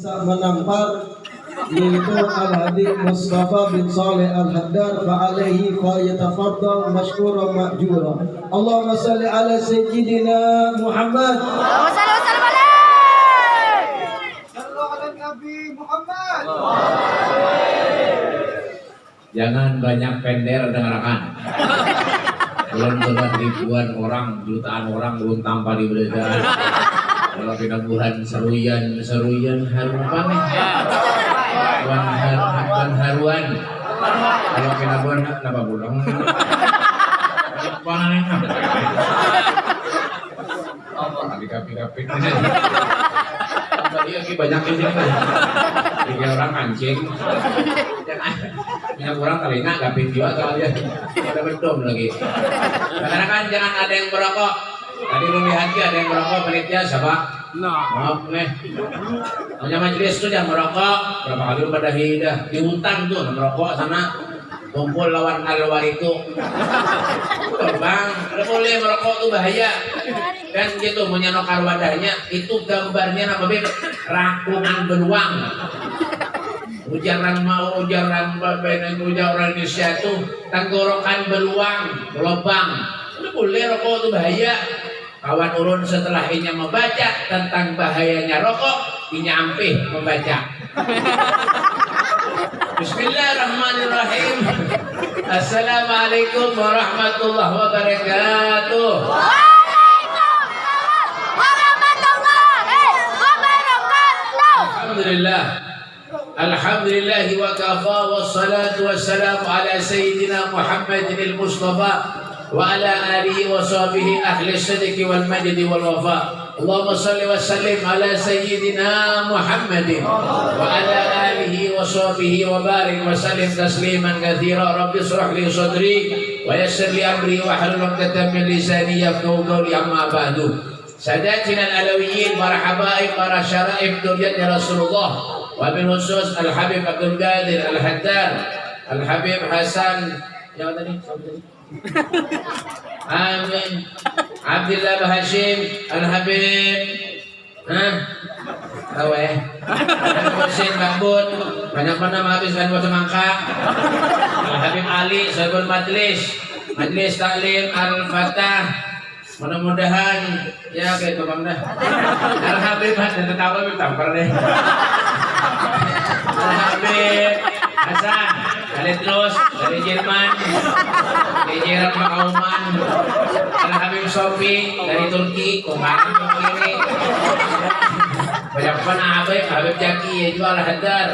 menampar yaitu Al-Hadi Mustafa bin Saleh Al-Haddar fa'alaihi fa yatafaddal mashkura ma'jura Allahumma salli ala sayyidina Muhammad Wassalamualaikum Jangan banyak pender dengarkan. Belum tentu ribuan orang, jutaan orang belum tanpa di beredar. Kalau kita bulan seruyan, seruyan harum banget. Bulan haruan, haruan. Kalau kita bulan kenapa bulan? Panen. Apa di kapi-kapi? Tadi lagi banyak kan. Tiga orang mancing. Minyak kurang kali nak gapin juga soalnya. Ada bedom lagi. Karena kan jangan ada yang merokok. Tadi Rumi Haji ada yang merokok penelitian siapa? Maaf nih. Hanya majelis tuh jangan merokok. Berapa kali lu pada hidah? Di hutan tuh merokok sana. Kumpul lawan alwar itu Tuh, bang. Lu boleh merokok tuh bahaya. Kan gitu menyenokar wadahnya itu gambarnya apa beb? Rakungan beruang. Ujaran mau ujaran benar ujaran Indonesia itu tenggorokan beruang lubang lu boleh rokok tuh bahaya kawan urun setelah ini membaca tentang bahayanya rokok ini ampih membaca Bismillahirrahmanirrahim. Assalamualaikum warahmatullahi wabarakatuh. Alhamdulillah. Alhamdulillah wa kafa wassalatu wassalamu ala sayyidina Muhammadin al-Mustafa وعلى آله وصحبه أهل الصدق والمجد والوفاء. اللهم صل وسلم على سيدنا محمد وعلى آله وصحبه وبارك وسلم تسليما كثيرا. رب اشرح لي صدري ويسر لي أمري واحلل عقدة من لساني يفقهوا قولي. أما بعد ساداتنا الألويين para حبائب دنيا رسول الله Rasulullah وبالخصوص الحبيب عبد القادر الحداد الحبيب حسن. يا ودني Amin. Abdullah Hashim Al-Habib. Hah? Tahu eh? Husin Bambun Banyak mana menghabiskan buat semangka Al-Habib Ali Saibul Majlis. Majlis Taklim Al-Fatah. Mudah-mudahan Ya kayak itu bang dah. Al-Habib Dan Habib tampar deh. Al-Habib Hasan Terus. Dari Jerman. Dari Jerman Makauman Al-Habib Sofi dari Turki. Kemarin ini banyak mana Habib Habib Jaki ya juga Al-Hadar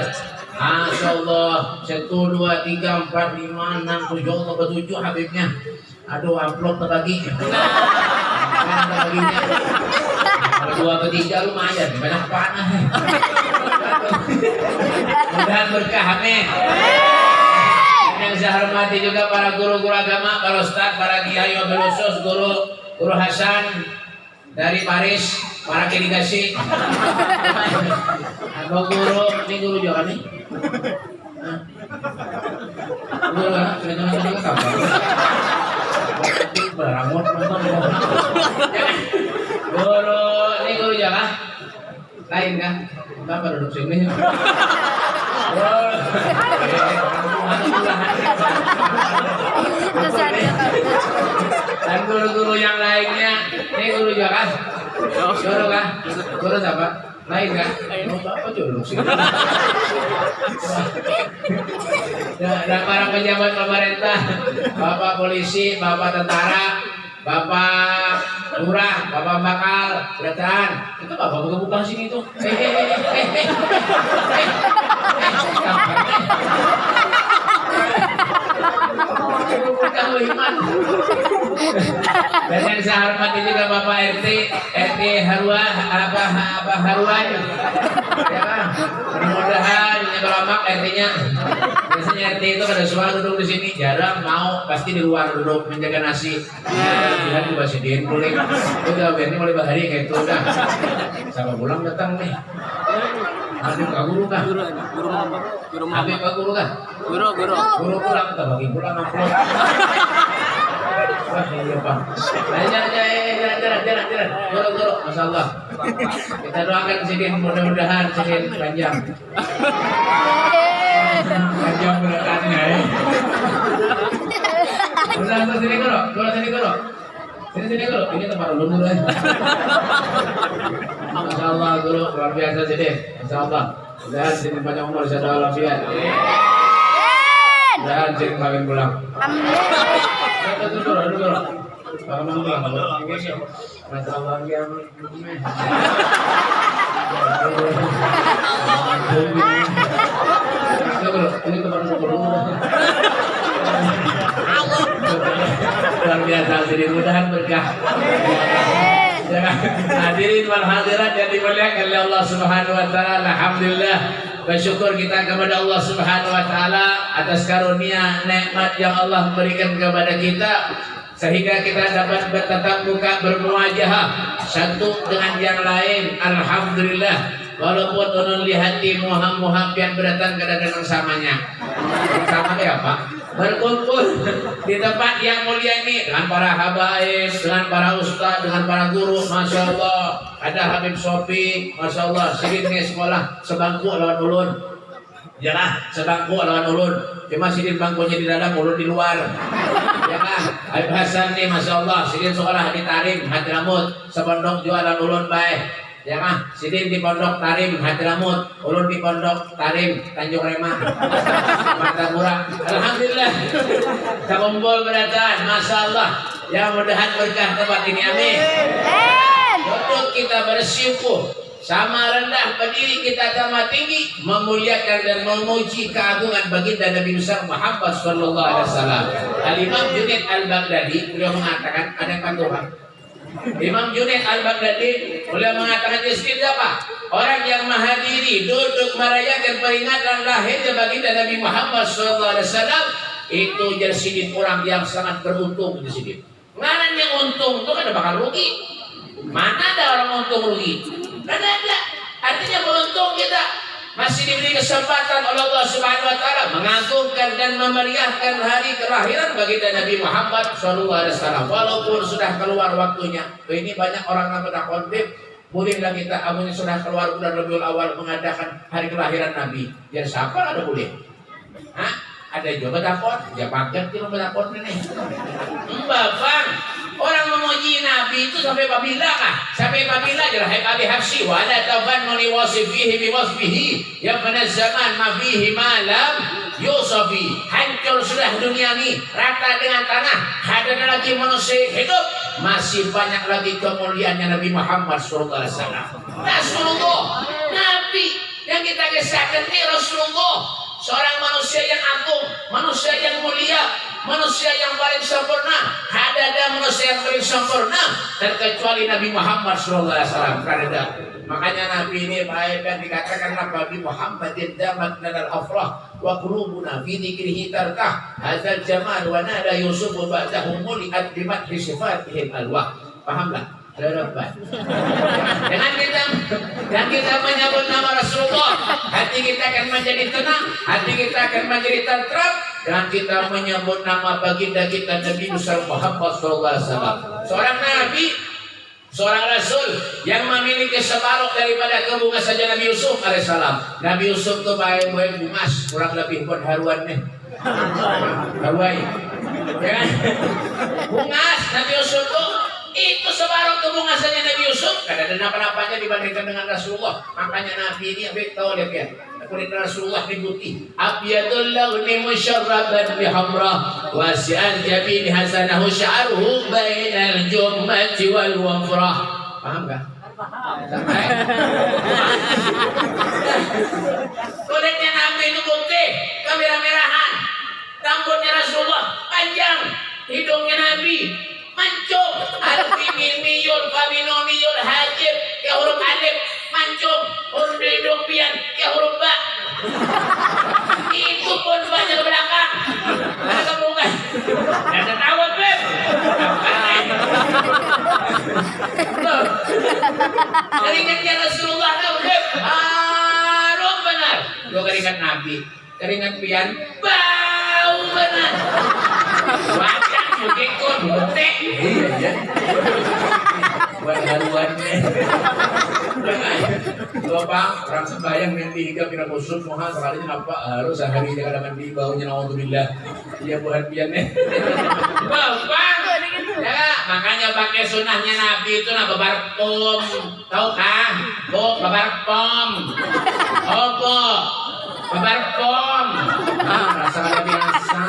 Masya Allah Satu, dua, tiga, empat, lima, enam, tujuh Allah bertujuh Habibnya. Aduh amplop terbagi terbaginya Kalau dua ketiga lumayan Banyak panah. Mudah berkah amin yang saya hormati juga para guru-guru agama, para ustaz, para kiai wabil khusus, guru guru Hasan dari Paris, para delegasi. Atau guru, ini guru juga nih. Guru. Guru, ini guru juga lain kan? Bapak duduk sini. Dan guru-guru yang lainnya, ini guru juga kan? Guru kan? Guru siapa? Lain kan? Oh, sini. Dan para pejabat pemerintah, Bapak polisi, Bapak tentara, Bapak lurah, Bapak bakal, kelihatan. Itu Bapak buka-buka sini tuh. Eh, eh, eh, eh, eh, eh. Dan yang saya hormati juga Bapak RT, RT Harwa, apa apa Harwan, ya? Mudah-mudahan ini RT-nya. Biasanya RT itu kada suara duduk di sini, jarang mau pasti di luar duduk menjaga nasi. Ya, juga sediin kulit. Udah, biar ini mulai bahari kayak itu udah. Sama pulang datang nih. Habib ka guru ka? Guru, guru apa? Guru Habib ka guru ka? Guru, guru. Guru pulang ka bagi pulang upload. Wah, iya Pak. Ayo, jalan, jalan, jalan, jalan, jalan. Guru, guru, Masya Allah. Kita doakan Sidin, mudah-mudahan Sidin panjang. Panjang berkatnya ya. Udah, udah, sini sini. Sini, sini ini tempat dulu ya. Masya Allah, guru, luar biasa Sidin. Masya Allah. Mudah-mudahan Sidin panjang umur, walafiat. Sidin kawin pulang. Amin. Dulu, dulu, dulu. Bangun dulu. Masya Allah, yang ini tempat dulu. Luar biasa, jadi mudahan berkah. Hadirin wal hadirat yang dimuliakan oleh Allah Subhanahu wa taala. Alhamdulillah bersyukur kita kepada Allah Subhanahu wa taala atas karunia nikmat yang Allah berikan kepada kita sehingga kita dapat bertatap muka bermuajah satu dengan yang lain. Alhamdulillah walaupun ulun lihat di muham-muham yang berdatang kadang-kadang samanya. Sama ya Pak? berkumpul di tempat yang mulia ini dengan para habaib, dengan para ustaz, dengan para guru, masya Allah. Ada Habib Sofi, masya Allah. Sidin sekolah sebangku lawan ulun. Jangan sebangku lawan ulun. Cuma sidin bangkunya di dalam, ulun di luar. Ya kan? Habib Hasan nih, masya Allah. Sidin sekolah di Tarim, Hadramut. Sebondong jualan ulun baik. Ya kan? Sidin di Pondok Tarim Hadramut, ulun di Pondok Tarim Tanjung Rema. Martapura. Alhamdulillah. Kumpul berdatang, Masya Allah. Ya mudahan berkah tempat ini, amin. Untuk kita bersyukur sama rendah berdiri kita sama tinggi memuliakan dan memuji keagungan baginda Nabi besar Muhammad sallallahu alaihi wasallam. Al Imam Junaid Al Baghdadi beliau mengatakan ada Tuhan Imam Junaid Al-Baghdadi beliau mengatakan miskin siapa? Orang yang menghadiri duduk merayakan peringatan lahirnya baginda Nabi Muhammad SAW itu jadi sidin orang yang sangat beruntung di sini. Mana yang untung itu kan bakal rugi. Mana ada orang untung rugi? Kan ada. Artinya beruntung kita masih diberi kesempatan oleh Allah Subhanahu wa taala mengagungkan dan memeriahkan hari kelahiran bagi Nabi Muhammad SAW walaupun sudah keluar waktunya. Ini banyak orang yang konflik Bolehlah kita amunnya sudah keluar bulan Rabiul Awal mengadakan hari kelahiran Nabi. Ya siapa ada boleh? Hah? Ada juga takut, ya pakai kilo takut ini. Mbak Bang, Orang memuji Nabi itu sampai babila kah? Sampai babila adalah hai abi hafsi wa la tafannuni wasifihi bi wasfihi. Ya pada zaman ma fihi malam yusafi. Hancur sudah dunia ini rata dengan tanah. Ada lagi manusia hidup. Masih banyak lagi kemuliaannya Nabi Muhammad SAW Rasulullah Nabi yang kita kisahkan ini Rasulullah. Seorang manusia yang agung manusia yang mulia manusia yang paling sempurna. Ada ada manusia yang paling sempurna. Terkecuali Nabi Muhammad SAW ada. Makanya Nabi ini baik yang dikatakan Nabi Muhammadin damat nadal afrah wa qulubuna fi dzikrihi tarkah. Hadzal jamal wa nada yusuf ba'dahu muliat bimat sifatihim alwah. Pahamlah Harapan. Dengan kita dan kita menyebut nama Rasulullah, hati kita akan menjadi tenang, hati kita akan menjadi tentram, dan kita menyebut nama baginda kita Nabi Muhammad SAW. Seorang Nabi, seorang Rasul yang memiliki separuh daripada kebunga saja Nabi Yusuf alaihissalam. Nabi Yusuf itu baik baik bungas, kurang lebih pun haruan nih. Haruai. Ya. Bungas Nabi Yusuf itu itu separuh kebungasannya Nabi Yusuf. Kada ada apa-apanya dibandingkan dengan Rasulullah. Makanya Nabi ini abik tahu dia kan. Kulit Rasulullah ini putih. Abiyadul launi musyarraban bihamra. Wasi'an jabini hasanahu sya'ruhu bainal jummati wal wafrah. Paham gak? Kulitnya Nabi itu putih. Kemerah-merahan. Rambutnya Rasulullah panjang. Hidungnya Nabi mancung. Alfi mil miyul famino miyul hajib. Ke huruf alif mancung. Huruf hidung pian ke huruf ba. Itu pun banyak belakang. Ada kebungan ada tawat beb. Keringatnya Rasulullah tau beb. Harum benar. Dua keringat Nabi. Keringat pian bau benar Mengikut, betek. Iya, ya. Buat haluannya. Tuh bang, orang sembahyang mimpi hingga pira kusut mohon sekali kenapa harus sehari ada mandi baunya naudzubillah. Iya buat biarnya. Bapak, ya makanya pakai sunnahnya Nabi itu nah babarpom, tahu kan? Bu, babarpom. Opo, babarpom. Ah, rasa ada biasa.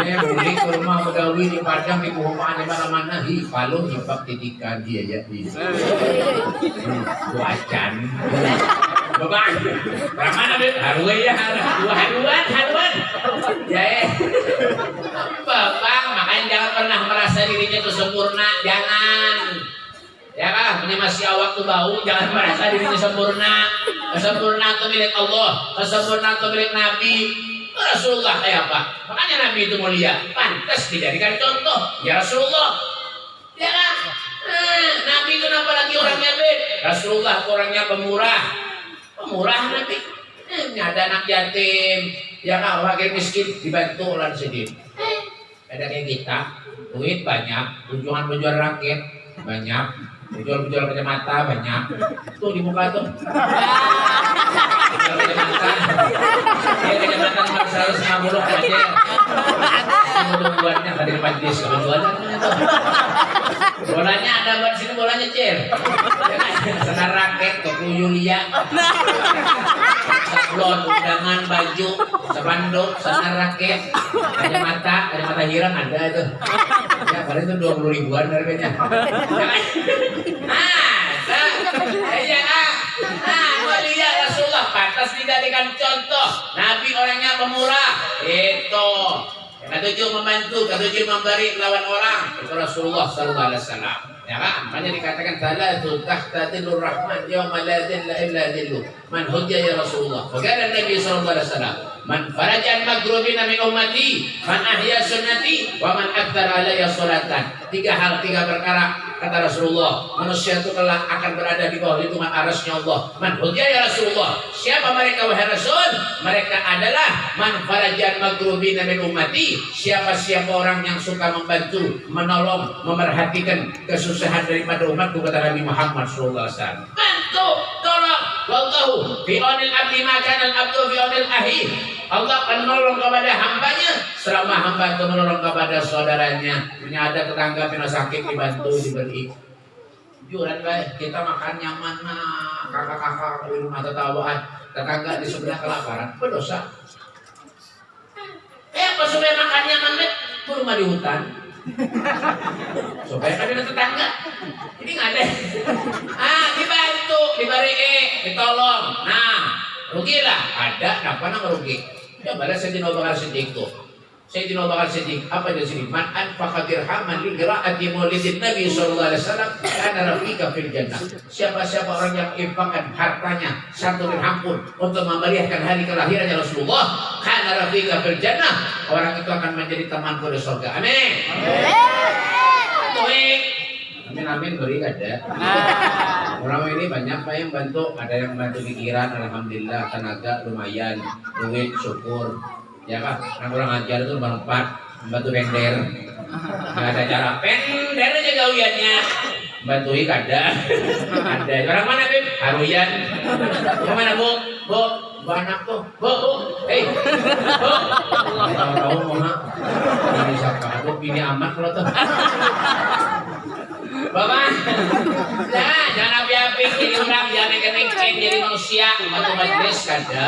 Ya, beli ke rumah Bedawi di Padang di Kuhumaan di mana-mana hi, palu hibak titikan dia ya di. Wajan. Bapak, mana deh? Haruan ya, haruan, haruan. Ya, eh. Makanya jangan pernah merasa dirinya itu sempurna, jangan. Ya kan, ini masih awak tuh bau, jangan merasa dirinya sempurna. Kesempurnaan itu milik Allah, kesempurnaan itu milik Nabi. Rasulullah kayak apa? Makanya Nabi itu mulia, pantas dijadikan contoh. Ya Rasulullah, ya kan? Eh, Nabi itu apa lagi orangnya bed? Rasulullah orangnya pemurah, pemurah Nabi. Eh, ada anak yatim, ya kan? Wakil miskin dibantu oleh sedih. Eh, kayak kita, duit banyak, tujuan-tujuan rakyat banyak, Jual-jual kacamata banyak. Tuh di muka tuh. Kacamata. Ya kacamata cuma seratus lima puluh aja. Semua buatnya tadi di majlis tuh. Bolanya ada buat sini bolanya cer. Senar raket ke Yulia. Sablon, undangan, baju, sepanduk, senar raket, kacamata, kacamata hirang ada itu. Ya paling itu dua puluh ribuan harganya. Ah, iya ah, ah, mulia Rasulullah pantas dijadikan contoh. Nabi orangnya pemurah. Itu. Ketujuh membantu, ketujuh memberi lawan orang. Itu Rasulullah Sallallahu Alaihi Wasallam. Ya kan? Makanya dikatakan salatu tahta dilur rahman yauma la dilla illa dillu. Man hujja ya Rasulullah. Wakala Nabi sallallahu alaihi wasallam, man farajan magrubina min ummati, man ahya sunnati, wa man aktsara alayya salatan. Tiga hal, tiga perkara kata Rasulullah. Manusia itu kelak akan berada di bawah lindungan arasnya Allah. Man ya Rasulullah. Siapa mereka wahai Rasul? Mereka adalah man farajan magrubina min ummati. Siapa siapa orang yang suka membantu menolong memerhatikan kesusahan daripada umatku kata Nabi Muhammad sallallahu alaihi bantu tolong. Wallahu fi onil abdi maka al abdu fi onil ahi. Allah akan menolong kepada hambanya. Selama hamba itu menolong kepada saudaranya punya ada tetangga yang sakit dibantu diberi. Juran baik kita makan nyaman nah kakak-kakak di rumah tetawaan. Tetangga di sebelah kelaparan berdosa. Eh apa supaya makan nyaman bet rumah di hutan. Supaya ada tetangga. Ini nggak ada. Ah dibantu diberi ditolong. Nah rugilah. Ada apa nama rugi? Ya balas Bakar Siddiq tuh Sayyidina Abu Bakar Siddiq apa di sini? Man anfaqa dirhaman li qiraati maulidin Nabi sallallahu alaihi wasallam kana rafiqa fil jannah. Siapa-siapa orang yang infakkan hartanya satu dirham pun untuk memeriahkan hari kelahirannya Rasulullah kana rafiqa fil jannah orang itu akan menjadi teman di surga. Amin. Amin. Amin amin. Beri ada. Orang ini banyak pak yang bantu, ada yang bantu pikiran, alhamdulillah tenaga lumayan, duit syukur, ya pak. Yang kurang ajar itu berempat, bantu pender, nggak ada cara pender aja gawiannya. Bantu ada, ada. Orang mana beb? Haruyan. Yang mana bu? Bu, bu anak tuh, bu, bu, hei, bu. Tahu tahu mau Ini siapa? Aku pilih amat kalau tuh. Bapak, nah, jangan api-api jadi orang, jangan kening jadi manusia, bantu majelis kada.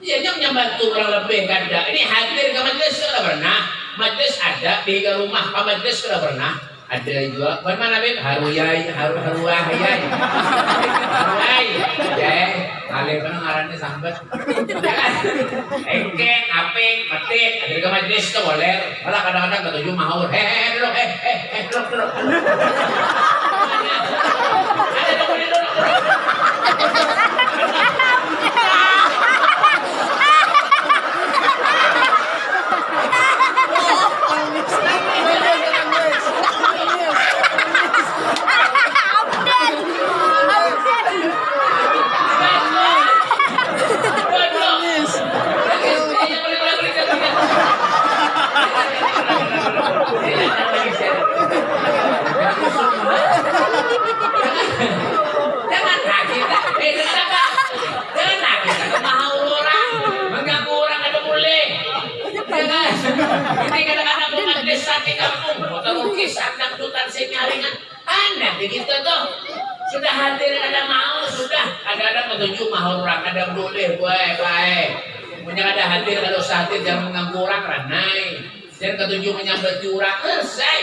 Ya, jangan bantu orang lebih kada. Ini hadir ke majelis sudah pernah. Majelis ada di rumah, ke majelis sudah pernah. Ada juga, bagaimana Beb? Haruyai, haru haruah, yai. Haruai, yai. Kali mana ngarannya sambat. Engken, aping, petik, ada ke majelis itu boleh. Malah kadang-kadang ketujuh mahur. Hehehe, duduk, eh, eh, eh, duduk, duduk. Ada di kampung terukis sandang tutan senyaringan anda begitu tuh. Sudah hadir ada mau sudah. Ada ada petunjuk mahal orang ada boleh baik baik. Punya ada hadir kalau hadir jangan mengganggu orang ranai. Dan ketujuh menyambut curang eh, selesai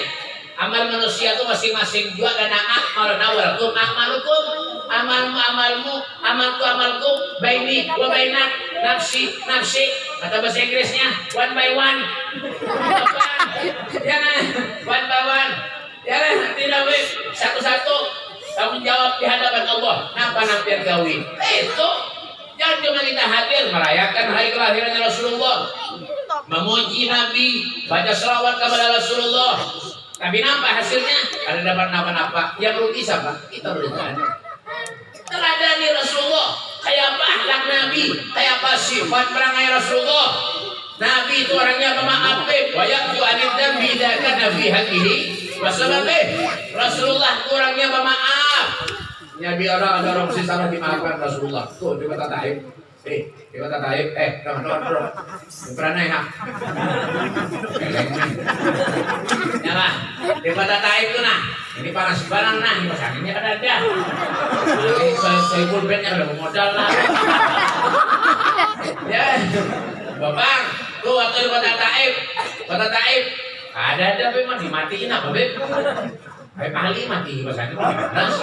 amal manusia itu masing-masing juga karena amal nawarkum akmalukum. amalmu amalmu amalku amalku baini wa bainak nafsi nafsi. Kata bahasa Inggrisnya one by one. Jangan one by one. Jangan tidak boleh satu-satu. Tanggung jawab di hadapan Allah. Napa nampir gawi? Itu jangan cuma kita hadir merayakan hari kelahiran Rasulullah. Memuji Nabi baca selawat kepada Rasulullah. Tapi nampak hasilnya? Ada dapat napa-napa yang rugi siapa kita rugi teladani Rasulullah kayak apa akhlak Nabi? Kayak apa sifat perangai Rasulullah? Nabi itu orangnya pemaaf banyak tu anid dan bidakan Nabi hakihi Rasulullah itu orangnya pemaaf. Ya biar orang ada orang sisa dimaafkan Rasulullah. Tuh coba tataib eh coba tataib eh kawan kawan bro pernah ya ya lah coba tataib tuh nah. Ini panas barang nah. Ini ini ada ada. Ini saya pulpennya udah modal lah. Ya. Bapak tuh waktu kota Taib kota Taib ada ada mah dimatiin apa beb? Kayak kali mati bahasanya panas.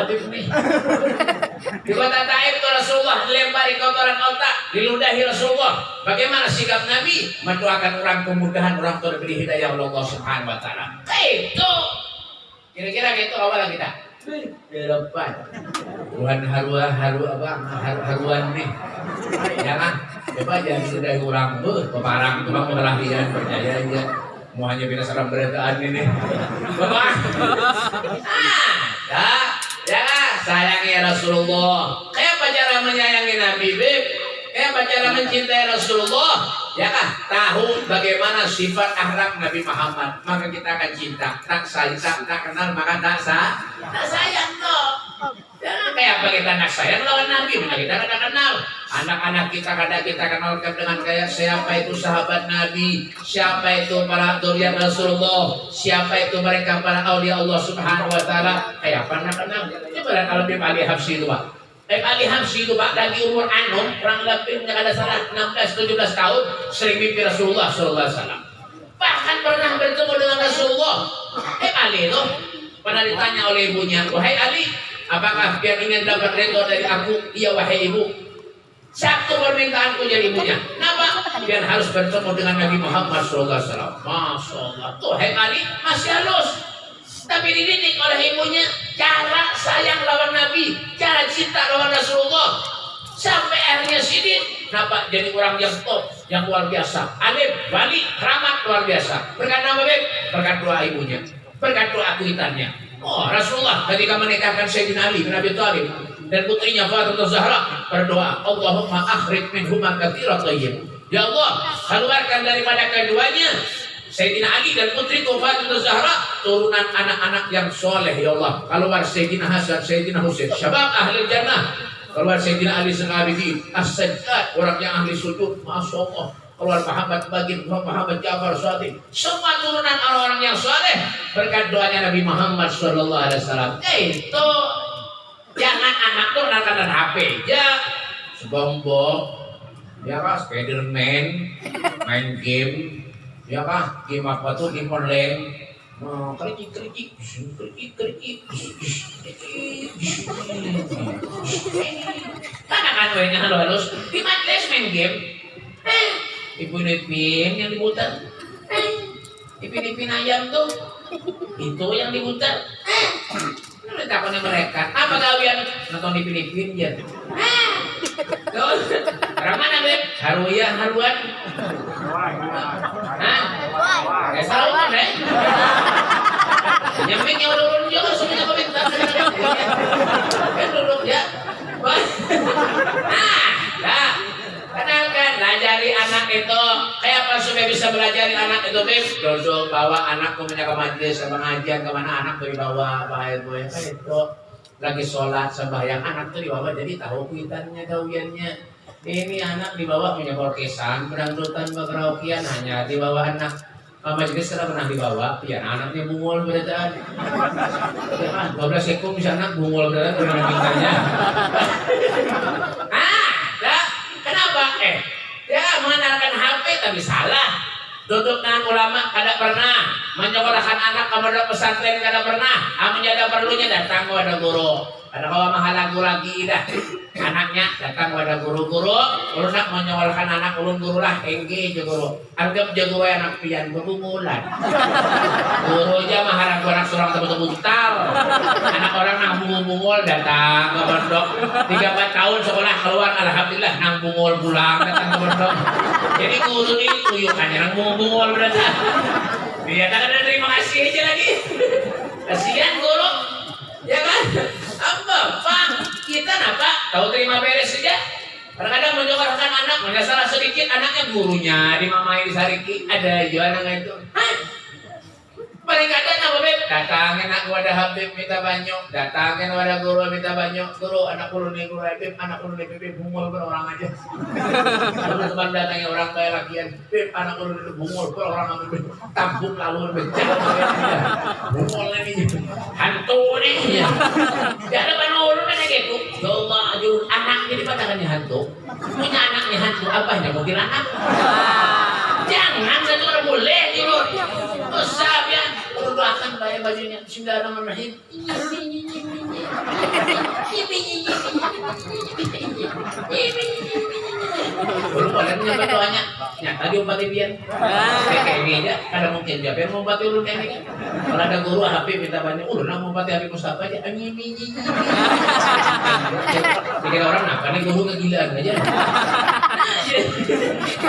Habib nih. Di kota Taif itu Rasulullah dilempari kotoran otak, diludahi Rasulullah. Bagaimana sikap Nabi? Mendoakan orang kemudahan, orang terberi hidayah Allah Subhanahu wa taala. Itu kira-kira gitu awal kita. Di depan. Tuhan haru haru apa? Haru haruan nih. Jangan coba jangan sudah kurang tuh peparang cuma perhatian percaya aja mau hanya bina salam berataan ini bapak ah ya ya sayangi Rasulullah. Kayak apa cara menyayangi Nabi Bib. Kayak apa cara mencintai Rasulullah. Ya kah? Tahu bagaimana sifat akhlak Nabi Muhammad. Maka kita akan cinta. Tak sayang tak, tak kenal maka tak sah tak sayang kok Jangan kayak apa kita anak sayang lawan Nabi, mana kita kada kenal. Anak-anak kita kada kita kenalkan dengan kayak siapa itu sahabat Nabi, siapa itu para durian Rasulullah, siapa itu mereka para aulia Allah Subhanahu Wa Taala. Kayak apa anak kenal? Coba kalau Bim Ali Habsi itu pak. Bim Ali Habsi itu pak lagi umur anom, kurang lebih ada salah 16-17 tahun, sering mimpi Rasulullah Sallallahu Alaihi Wasallam. Bahkan pernah bertemu dengan Rasulullah. Eh Ali itu pernah ditanya oleh ibunya, wahai Ali, Apakah dia ingin dapat reto dari aku? Iya wahai ibu. Satu permintaanku jadi ibunya. Kenapa? Biar harus bertemu dengan Nabi Muhammad SAW. Masya Allah. Tuh Ali masih halus. Tapi dididik oleh ibunya cara sayang lawan Nabi, cara cinta lawan Rasulullah. Sampai akhirnya sidin, kenapa jadi orang yang top, yang luar biasa. Alim, balik, ramah luar biasa. Berkat nama baik, berkat doa ibunya, berkat doa kuitannya. Oh, Rasulullah ketika menikahkan Sayyidina Ali bin Abi Thalib dan putrinya Fatimah Zahra berdoa, Allahumma akhrij minhuma katsiran thayyib. Ya Allah, keluarkan daripada keduanya Sayyidina Ali dan putri Fatimah Zahra turunan anak-anak yang soleh ya Allah. Keluar Sayyidina Hasan, Sayyidina Husain, syabab ahli jannah. Keluar Sayyidina Ali Sengabidi, as-sajjad, orang yang ahli sujud, Masya Allah keluar Muhammad bagi Muhammad Ja'far Sadiq. Semua turunan orang-orang yang soleh berkat doanya Nabi Muhammad Sallallahu Alaihi Wasallam. Itu jangan anak tuh anak HP ya sebombong ya kah Spiderman main game ya kah game apa tuh game online. Oh, kerikik kerikik kerikik kerikik kan akan halus di main game. Eh Ipin-ipin yang diputar. Eh, ipin-ipin ayam tuh. Itu yang diputar. Eh, lu takutnya mereka. Apa kalian nonton ipin-ipin ya? Eh, orang mana beb? Haruya, haruan. Hah? Ya salah kan deh. Nyamik yang udah urun juga semuanya komentar. Kan duduk ya. Ah, dah. Kenalkan, ajari anak itu kayak apa supaya bisa belajar anak itu Bim? Dodol bawa anakku punya ke majelis sama ngajian ke mana anak dibawa bahaya gue itu lagi sholat sembahyang anak tuh dibawa jadi tahu kuitannya kawiannya ini anak dibawa punya orkesan berangkutan berkeraukian hanya dibawa anak majelis karena pernah dibawa, ya anaknya bungul berdaan. Ya kan, 12 ekor bisa anak bungul berdaan pernah mintanya. ah, dah, kenapa? Eh, mengenalkan HP tapi salah. Duduk dengan ulama kada pernah menyekolahkan anak kepada pesantren kada pernah. Amun ada perlunya datang kepada guru. Ada kawan mahalagu lagi dah. Anaknya datang kepada guru-guru. Ulun nak menyekolahkan anak ulun guru lah. Engge je guru. Anggap guru anak pian berbungulan. Guru aja mahalagu anak seorang tebut butal. Anak orang nang bungul-bungul datang ke pondok. Tiga empat tahun sekolah keluar alhamdulillah nang bungul pulang datang ke pondok. Jadi guru ini tuyukannya nang bungul-bungul berarti. Dia tak ada terima kasih aja lagi. Kasihan guru. Ya kan? Apa? Pak, kita napa? Tahu terima beres saja. Kadang-kadang menyekolahkan anak, mana salah sedikit anaknya gurunya dimamai di sariki ada anaknya itu. Hah? Paling kadang apa beb? Datangin aku ada Habib minta banyak, datangin ada guru minta banyak, guru anak guru nih guru Habib, anak guru nih Habib bungul per orang aja. Teman-teman datangnya orang kaya lakian, Beb anak guru nih bungul per orang Habib, tampung lalu becak, bungul ini hantu nih. Gak ada panulu kan gitu. Ya Allah, ajur anak jadi pandangannya hantu. Punya anaknya hantu, apa yang mau anak? Jangan satu orang boleh tidur. Usah Doakan bayar bajunya. Bismillahirrahmanirrahim. Belum boleh menyebut doanya. Nyata diobati pian. Kayak kayak ini aja. Ada mungkin siapa yang mau obati ulun kayak ini. Kalau ada guru HP minta banyak. Ulun mau obati Habib Mustafa aja. Jadi orang apa nih guru kegilaan aja.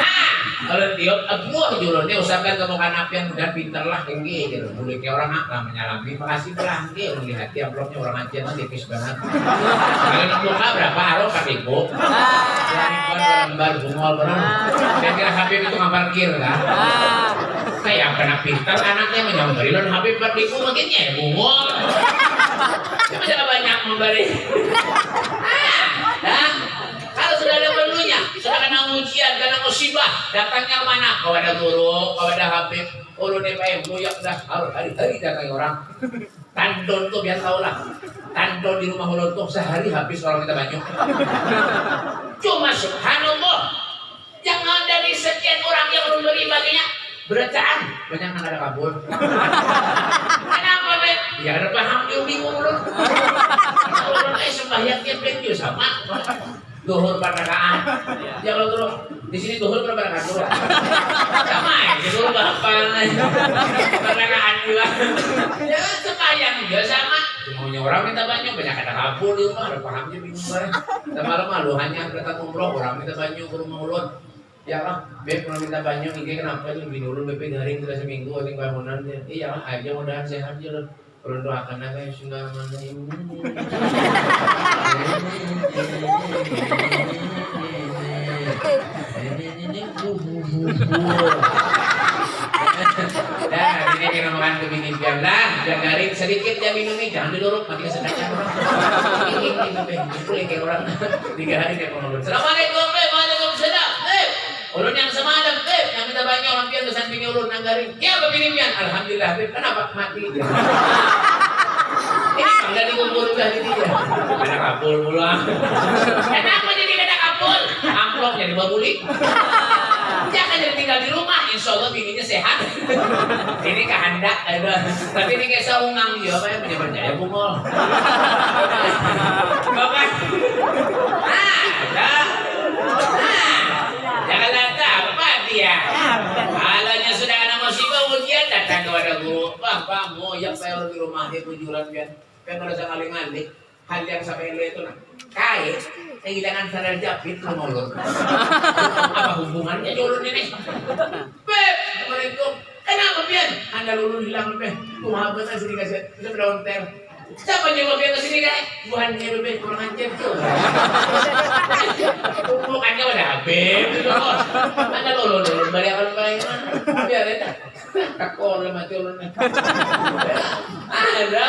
Ah, kalau dia buah jurusnya usahakan kamu kan apa yang udah pinter lah tinggi gitu kayak orang lah menyalami. Makasih belah dia melihat dia amplopnya orang aja tipis banget. Kalau nak buka berapa haro? Kan ibu lembar bungol berapa kira-kira Habib itu nggak parkir kan? Kayak kena pintar anaknya menyamperin dan Habib berliku makin ya bungol Cuma banyak memberi Ah, kalau sudah ada perlunya, kena ujian, kena musibah, datangnya mana? Kepada guru, kepada Habib, ulun DPM, buyak dah hari-hari datang orang. Tandon tuh biar tahu lah. Tandon di rumah ulun tuh sehari habis orang kita banyak. Cuma subhanallah, jangan dari sekian orang yang ulun beri baginya, beracaan banyak yang ada kabur. Kenapa bet? Ya ada paham dia bingung ulun. Ulun eh sembahyang tiap sama duhur panakaan. Ya kalau dulu di sini duhur berapa rakaat dulu? Sama ya, duhur berapa? Panakaan juga. Ya sembahyang juga sama. Maunya orang minta banyak, banyak ada kabur di rumah, ada pahamnya bingung. Dan malam malu hanya datang umroh, orang minta banyak ke rumah ulun. Ya lah, beb kalau minta banyak, ini kenapa bini ulun beb garing sudah seminggu, ini bangunan. Iya, aja mudahan sehat aja Ulun doakan aja yang sudah mana ini. Dah, ini kita makan kebini biar lah, garing sedikit ya minum nih, jangan didorong, mati kesedakan orang. Ini ini ini kayak orang tiga hari kayak pengeluar. Assalamualaikum. Waalaikumsalam, Beb. Ulun yang semalam, Beb, yang minta kesan pinggir ulun nang garing. Ya, begini pian. Alhamdulillah, Beb. Kenapa mati? Ini sudah dikumpul udah di dia. Ada kapul pulang. Kenapa jadi kena kapul? Amplop jadi babuli. Jangan jadi tinggal di rumah, insya Allah bininya sehat. ini kehendak, tapi ini kayak saungang ya, apa yang punya percaya bungol. Bapak, ah, ada, ah, jangan lata apa dia. Kalanya sudah ada musibah ujian datang kepada guru, bang, mau yang saya di rumah dia tujuan biar, biar ada ngaling-ngaling. Hal yang sampai itu nah, kait kehilangan sadar japit lu. Apa hubungannya ulun ini? Beb, Assalamualaikum. Kenapa pian? Anda lulun hilang beb. Kumaha bener sini kasih. Bisa berdaun ter. Siapa yang mau ke sini kan? Dia beb kurang ajar tuh. Bukannya udah habis bos. Anda lulun lulun balik akan balik mana? Biar ya. Kakor mati ulun. Ada.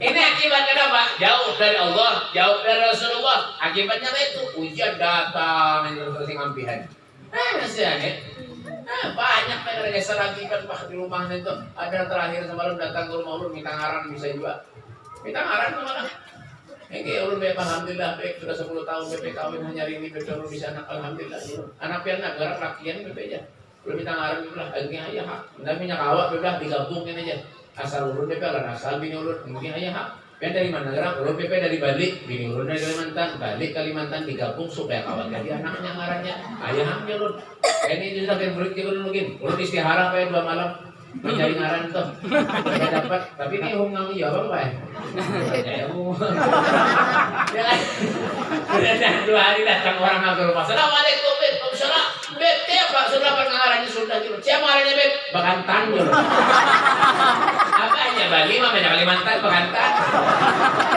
Ini akibat kenapa? Jauh dari Allah, jauh dari Rasulullah. Akibatnya apa itu? Ujian datang ini terus ngampihan. Eh, masih aneh. Nah, banyak ada geser lagi kan pak di rumahnya itu. Ada yang terakhir semalam datang ke rumah ulun minta ngaran bisa juga. Minta ngaran ke mana? Ini ulun beb alhamdulillah beb sudah 10 tahun beb kawin hanya ini beb ulun bisa anak alhamdulillah. Anak pian nak gerak lakian beb aja. Ulun minta ngaran beb lah lagi ayah hak. Namanya kawak beb lah digabungin aja. Asal ulun beb lah asal bini ulun mungkin ayah hak. Kan dari gerak? Ulun PP dari Bali, bini ulun dari Kalimantan, balik Kalimantan digabung supaya kawan jadi anaknya ngarannya ayahnya ulun. Ini sudah kan murid kita ulun mungkin. Ulun istihara apa ya dua malam mencari ngaran tuh. Tidak dapat, tapi ini hungang iya apa pak? Ya Ya kan? Sudah dua hari datang orang ke rumah. Assalamualaikum. Waalaikumsalam. Beb, siapa? Sudah pengarannya sudah gitu. Siapa ngarannya, Beb? Bakantan dulu. Apa aja Bali mah banyak Kalimantan, Bakantan.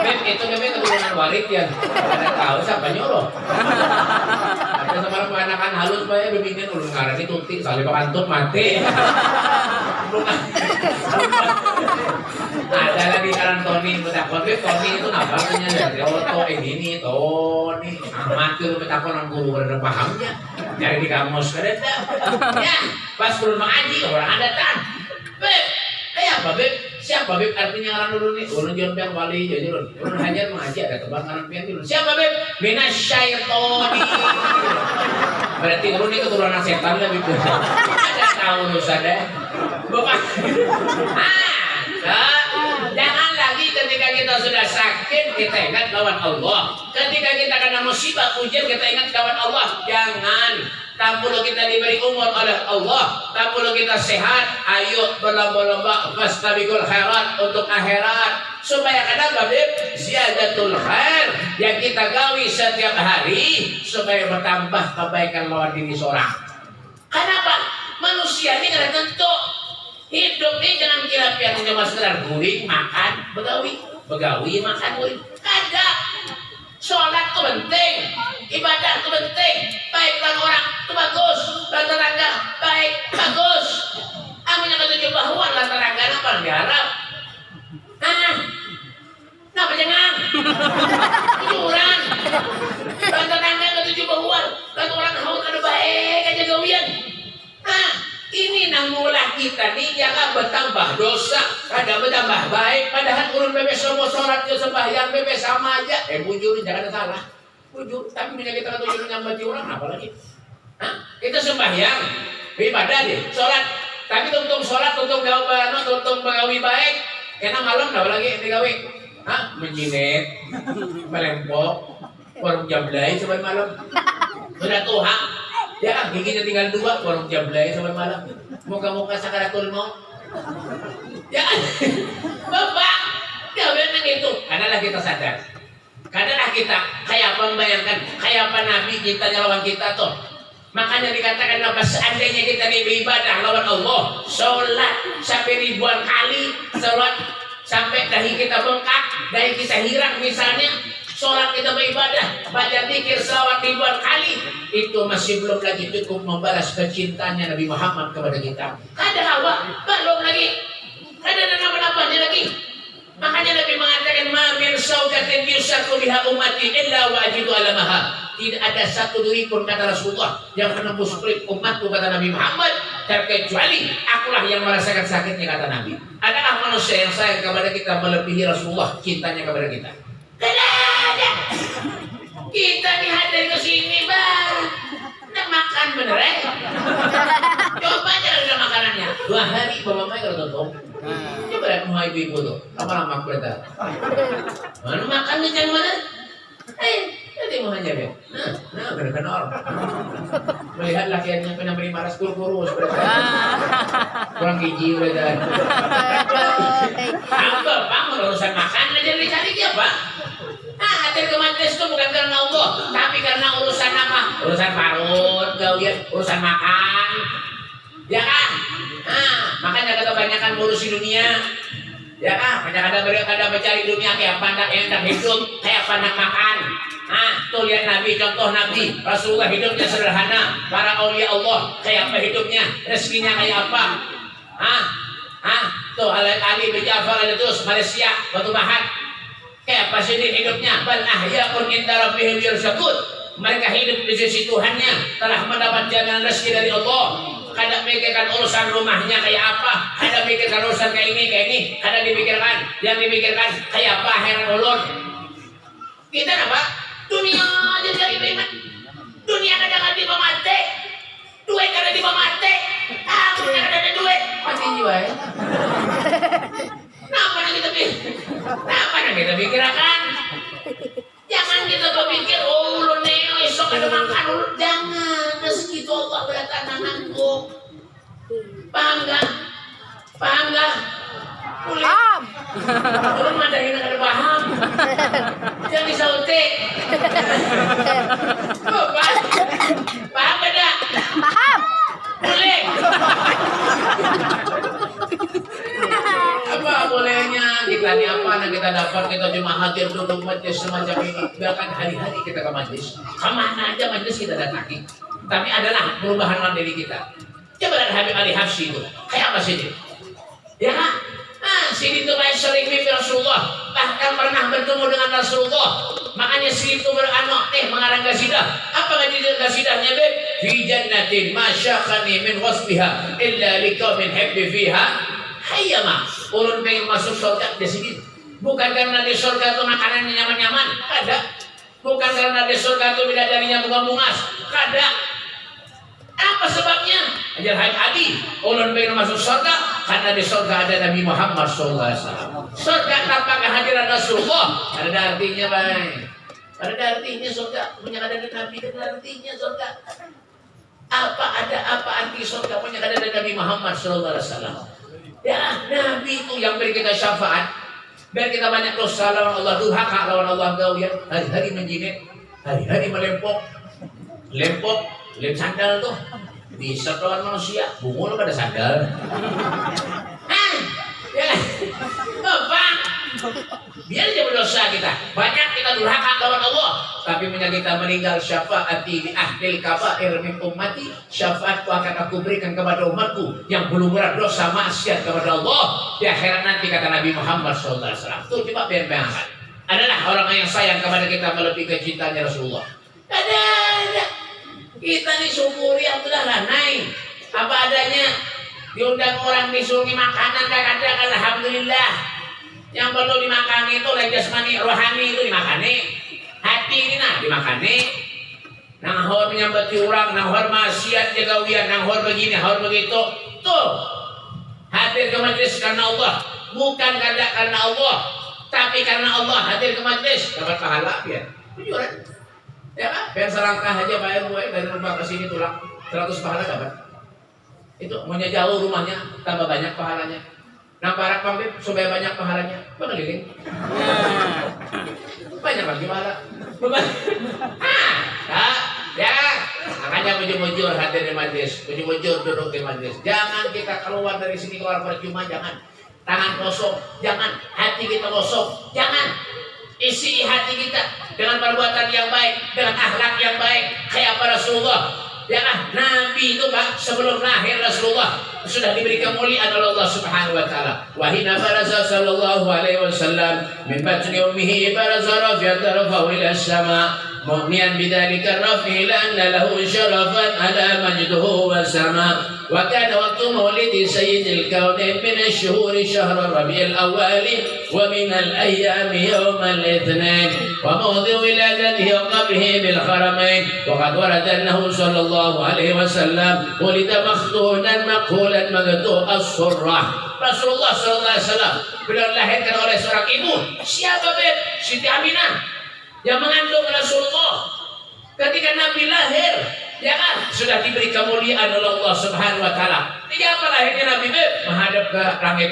Beb, itu Beb keturunan warik ya. Ada tahu siapa nyuruh. Ada semalam anakan halus Pak ya bimbingin ulun ngaran itu tutik soalnya bakantut mati. Ada lagi karan Tony, itu napa punya dari Oto, ini Tony. Amat tuh betakon orang guru ada pahamnya. Jadi di kamus kada Ya, pas ulun mengaji orang ada tan. Beb, Eh apa beb? Siapa beb? Artinya ngaran dulu nih. Ulun jon pian wali jadi ulun. Ulun hanya mengaji ada tebak ngaran pian dulu. Siapa beb? Minas syaitoni. Berarti ulun ini keturunan setan lah beb. Ada tahu urusan deh. Bapak. Ah, lagi kita sudah sakit kita ingat lawan Allah. Ketika kita kena musibah ujian kita ingat kawan Allah. Jangan. Tak perlu kita diberi umur oleh Allah. Tak perlu kita sehat. Ayo berlomba-lomba. Fastabiqul khairat untuk akhirat. Supaya kenapa Beb ziyadatul khair. Yang kita gawi setiap hari. Supaya bertambah kebaikan lawan diri seorang. Kenapa? Manusia ini kada tentu. Hidup ini jangan kira pian cuma sekedar guring makan begawi begawi makan guring kada Sholat itu penting, ibadah itu penting, baik dengan orang itu bagus, tetangga baik, bagus. Amin yang ketujuh bahwa dan tetangga. Apa diharap? Ah, Napa jangan? Dan tetangga ketujuh bahwa dan orang haus ada baik aja gawian. Ah, ini namulah kita nih jangan bertambah dosa, ada bertambah baik. Padahal urun bebek semua sholat ke sembahyang bebek sama aja. Eh bujur jangan ada salah. Bujur, tapi punya kita ketujuh nyambat orang apa lagi? Hah? Kita sembahyang, ibadah deh, sholat. Tapi tuntung sholat, tuntung gawe, tuntung pengawi baik. Karena malam apa lagi digawe? Hah? Menjinet, melempok, warung jablay sampai malam. Sudah tuha, Ya kan, giginya tinggal dua, warung jablay sampai malam. Muka-muka sakaratul mau. Ya kan? Bapak, jangan yang itu. Karena kita sadar. Karena kita kayak apa membayangkan, kayak apa Nabi kita lawan kita tuh. Makanya dikatakan apa seandainya kita ini beribadah lawan Allah, sholat sampai ribuan kali, sholat sampai dahi kita bengkak, dahi kita hilang misalnya, sholat kita beribadah, baca zikir selawat ribuan itu masih belum lagi cukup membalas kecintanya Nabi Muhammad kepada kita. Ada hawa, belum lagi. Ada nama-namanya lagi. Makanya Nabi mengatakan ma min saukatin yusaku biha ummati illa wa ajidu alamaha. Tidak ada satu duri pun kata Rasulullah yang menembus kulit umatku kata Nabi Muhammad terkecuali akulah yang merasakan sakitnya kata Nabi. Adakah manusia yang sayang kepada kita melebihi Rasulullah cintanya kepada kita? Tidak ada. Kita nih hadir ke sini bang. Nak makan bener eh? Coba aja ada makanannya. Dua hari bawa mai kalau tutup. Coba lihat rumah ibu-ibu tuh. Lama-lama berita. Mana makan nih jangan mana? Eh, nanti mau hanya ya. Nah, nah, kena orang. Melihat lakiannya pernah beri maras kurus. Kurang gizi berita. Apa, Pak? Urusan makan aja dicari dia, Pak. Nah, hadir ke majelis itu bukan karena Allah, tapi karena urusan apa? Urusan parut, urusan makan. Ya kan? Nah, makanya kata kebanyakan ngurusi dunia. Ya kan? Banyak ada mereka ada mencari dunia kayak pandang enak hidup, kayak pandang makan. Nah, tuh lihat Nabi, contoh Nabi, Rasulullah hidupnya sederhana. Para aulia Allah kayak apa hidupnya, rezekinya kayak apa? Ah, ah, tuh Ali bin Ja'far terus Malaysia, Batu Bahat, Sih hidupnya? Bal ahya'un inda rabbihim yurzaqun. Mereka hidup di sisi Tuhannya telah mendapat jaminan rezeki dari Allah. kada mikirkan urusan rumahnya kayak apa, kada mikirkan urusan kayak ini, kayak ini, kada dipikirkan. Yang dipikirkan kayak apa heran ulun. Kita apa? Dunia jadi beriman. Dunia kada di mati. Duit kada di mati. Aku kada ada duit. Mati jiwa ya. Kenapa nak kita pikir? Kenapa nak kita pikirkan? Jangan kita berpikir, oh ulun neo esok ada makan ulun. Jangan, segitu Allah berkata nanggung. Paham gak? Paham gak? Paham. Ulun mah dari kada paham. Jangan disautik. Paham? Paham gak? Paham. Boleh. bolehnya kita ini apa yang kita dapat kita cuma hadir duduk majlis semacam ini. Bahkan hari-hari kita ke majlis. Ke mana aja majlis kita datangi tapi adalah perubahan dalam diri kita. Coba lihat Habib Ali Hafsi itu. Kayak apa sih ya Ah, sini itu baik sering mimpi Rasulullah. Bahkan pernah bertemu dengan Rasulullah. Makanya sini itu beranak eh mengarang gasidah apa gasidah gasidahnya beb? Fi jannatin ma syakhani min wasfiha illa liqaumin habbi fiha hayyama ulun pengen masuk surga di sini bukan karena di surga itu makanannya nyaman-nyaman ada bukan karena di surga itu bidadarinya bunga-bungas ada apa sebabnya? Ajar Haji Adi, ulun pengen masuk surga karena di surga ada Nabi Muhammad SAW. Surga tanpa kehadiran Rasulullah ada artinya baik. Ada artinya surga punya ada Nabi ada artinya surga. Apa ada apa arti surga punya ada Nabi Muhammad SAW. Ya Nabi itu yang beri kita syafaat. Biar kita banyak dosa lawan Allah durhaka lawan Allah. Kau ya hari-hari menjinit, hari-hari melempok, lempok Lem sandal tuh. Bisa lawan manusia, bungul pada sandal. Ah, ya, Bapak, biar dia berdosa kita. Banyak kita durhaka lawan Allah, tapi punya kita meninggal syafaati di ahdil kabair min ummati, syafaatku akan aku berikan kepada umatku yang belum berat dosa maksiat kepada Allah di akhirat nanti kata Nabi Muhammad SAW. Tuh coba biar bayangkan. Adalah orang yang sayang kepada kita melebihi kecintanya Rasulullah. Ada, ada. Kita disyukuri Alhamdulillah naik apa adanya. Diundang orang disungi makanan kadang-kadang Alhamdulillah. Yang perlu dimakan itu lagi jasmani rohani itu dimakani. Hati ini nah dimakani. Nahor menyambati orang, nahor maksiat jaga wian, nahor begini, nahor begitu. Tuh. Hadir ke majlis karena Allah, bukan karena karena Allah, tapi karena Allah hadir ke majlis dapat pahala ya. Jujuran. Ya kan? Biar selangkah aja bayar gue dari rumah ke sini tulang 100 pahala dapat. Itu maunya jauh rumahnya tambah banyak pahalanya. Nah para pambit supaya banyak pahalanya mengeliling. Banyak lagi pahala. ah, ya, ya. Makanya mujur-mujur hadir di majlis, mujur-mujur duduk di majlis. Jangan kita keluar dari sini keluar percuma, jangan. Tangan kosong, jangan. Hati kita kosong, jangan. Isi hati kita dengan perbuatan yang baik, dengan akhlak yang baik, kayak apa Rasulullah. Ya kan? Nabi itu Pak sebelum lahir Rasulullah sudah diberi kemuliaan oleh Allah Subhanahu wa taala. Wa hina baraza sallallahu alaihi wasallam min batni ummihi baraza rafiyat rafahu ila sama مغنيا بذلك الرفع لأن له شرفا على مجده والسماء. وكان وقت مولد سيد الكونين من الشهور شهر الربيع الأول ومن الأيام يوم الاثنين. وموضع ولادته وقبره بالحرمين وقد ورد أنه صلى الله عليه وسلم ولد مختونا مقهولا مقطوع الصرة Rasulullah Sallallahu Alaihi Wasallam beliau dilahirkan oleh seorang ibu siapa beb Siti Aminah yang mengandung Rasulullah ketika Nabi lahir ya kan sudah diberi kemuliaan oleh Allah Subhanahu wa taala. Ini apa lahirnya Nabi Beb? menghadap ke langit.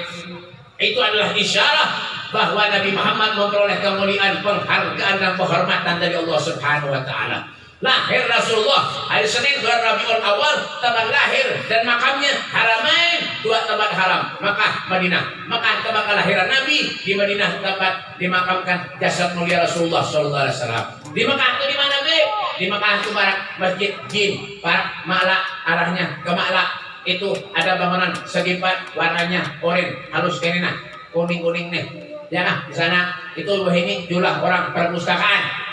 Itu adalah isyarat bahwa Nabi Muhammad memperoleh kemuliaan, penghargaan dan penghormatan dari Allah Subhanahu wa taala. Lahir Rasulullah. Hari Senin bulan Rabiul Awal tempat lahir dan makamnya Haramain dua tempat haram Makkah Madinah. Makkah tempat kelahiran Nabi di Madinah tempat dimakamkan jasad mulia Rasulullah Sallallahu Alaihi Wasallam. Di Makkah itu di mana be? Di Makkah itu barak masjid Jin barak Ma'la arahnya ke Ma'la. Itu ada bangunan segi empat warnanya oranye halus kenina kuning kuning nih. Ya nah di sana itu ini jumlah orang perpustakaan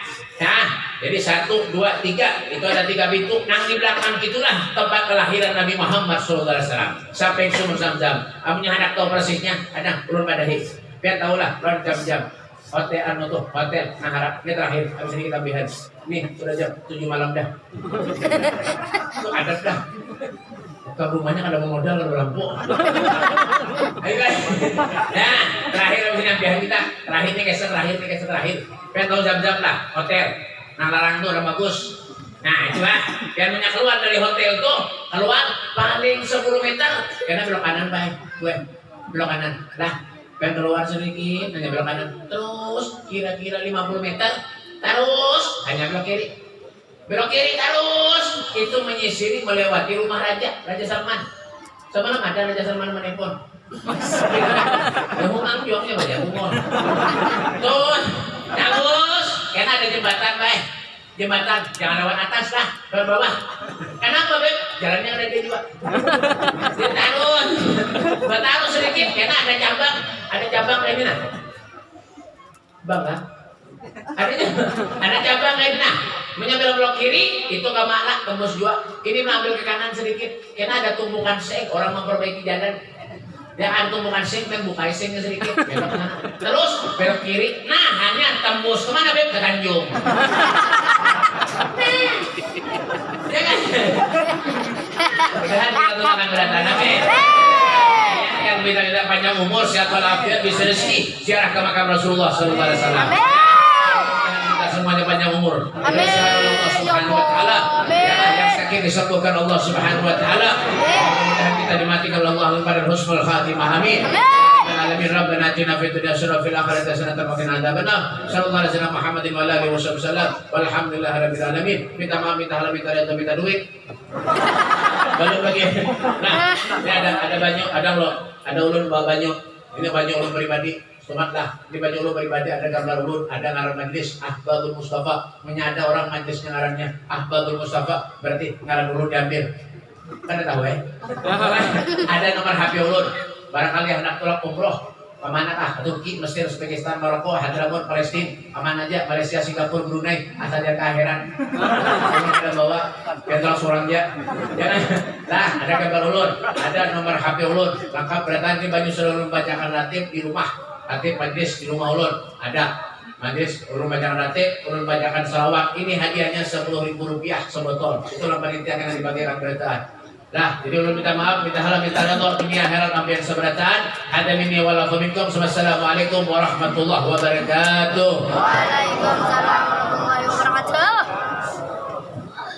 ya jadi satu, dua, tiga, itu ada tiga pintu. Nang di belakang itulah tempat kelahiran Nabi Muhammad SAW. Sampai sumur zam-zam. Amunya anak tahu persisnya, ada ulun pada his. Biar tahu lah, ulun jam-jam. Hotel anu tuh, hotel, nah harap. Ini terakhir, habis ini kita bihan. Nih, sudah jam tujuh malam dah. Itu adat dah. Ke rumahnya ada modal ada lampu. Ayo guys. Nah, terakhir habis ini bihan kita. Terakhir nih keser terakhir nih keser terakhir. Tahu jam-jam lah, hotel. Nah larang tuh udah bagus. Nah coba yang punya keluar dari hotel tuh keluar paling 10 meter. Karena belok kanan baik gue belok kanan. Lah pengen keluar sedikit hanya belok kanan. Terus kira-kira 50 meter terus hanya belok kiri. Belok kiri terus. Itu menyisiri melewati rumah raja Raja Salman. Semalam ada Raja Salman menelpon. Ya mau juangnya banyak umur. Terus terus karena ada jembatan baik jembatan jangan lewat atas lah lewat bawah. Kenapa beb jalannya ada dia juga ditaruh taruh sedikit karena ada cabang ada cabang kayak gini nah. Bang kan ada ada cabang kayak gini nah. Menyambil belok kiri itu ke tembus dua. Ini mengambil ke kanan sedikit karena ada tumpukan seng orang memperbaiki jalan dia akan tumpukan seng dan buka seng sedikit. Belok kanan terus belok kiri. Nah hanya tembus. Ke mana beb? Ke Tanjung. Ya kan? Mudah-mudahan kita tuh akan berdatangan beb. Yang kita kita panjang umur sehat walafiat bisa rezeki. Ziarah ke makam Rasulullah Sallallahu Alaihi Wasallam. Kita semuanya panjang umur. Amin. Allah. Subhanahu Wa Taala yang yang disembuhkan Allah Subhanahu Wa Taala. Mudah-mudahan kita dimatikan Allah pada husnul khatimah. Amin. Alamin rabbana atina fid dunya hasanah fil akhirati hasanah wa qina adzabannar. Sallallahu alaihi wasallam muhammadin wa alihi wasallam. Walhamdulillahi rabbil alamin. Minta maaf minta halal minta reda minta duit. Banyak lagi. Nah ini ada ada banyak ada lo ada ulun bawa banyak. Ini banyak ulun pribadi Somat lah, di baju ulun pribadi ada gambar ulun, ada ngaran majlis Ahbabul Mustafa. Menyada orang majlisnya ngarannya Ahbabul Mustafa, berarti ngaran ulun diambil. Kan ada tahu ya? ada nomor HP ulun. Barangkali hendak tolak umroh, Ke mana kah? Turki, Mesir, Uzbekistan, Maroko, Hadramaut, Palestina, aman aja, Malaysia, Singapura, Brunei, asal dia ke akhiran. Ini kita bawa, kita seorang dia. Jangan, nah, ada gambar ulun, ada nomor HP ulun, lengkap berarti banyak seluruh bacakan ratib di rumah, ratib majlis di rumah ulun, ada. Majlis ulun bacakan ratib, ulun bacakan salawat. Ini hadiahnya sepuluh ribu rupiah sebotol. Itulah panitia yang dibagikan berataan. Nah, jadi ulun minta maaf, minta halal, minta redha dunia akhirat ambian seberataan. Ada minni wala minkum. Warahmatullahi wabarakatuh. Waalaikumsalam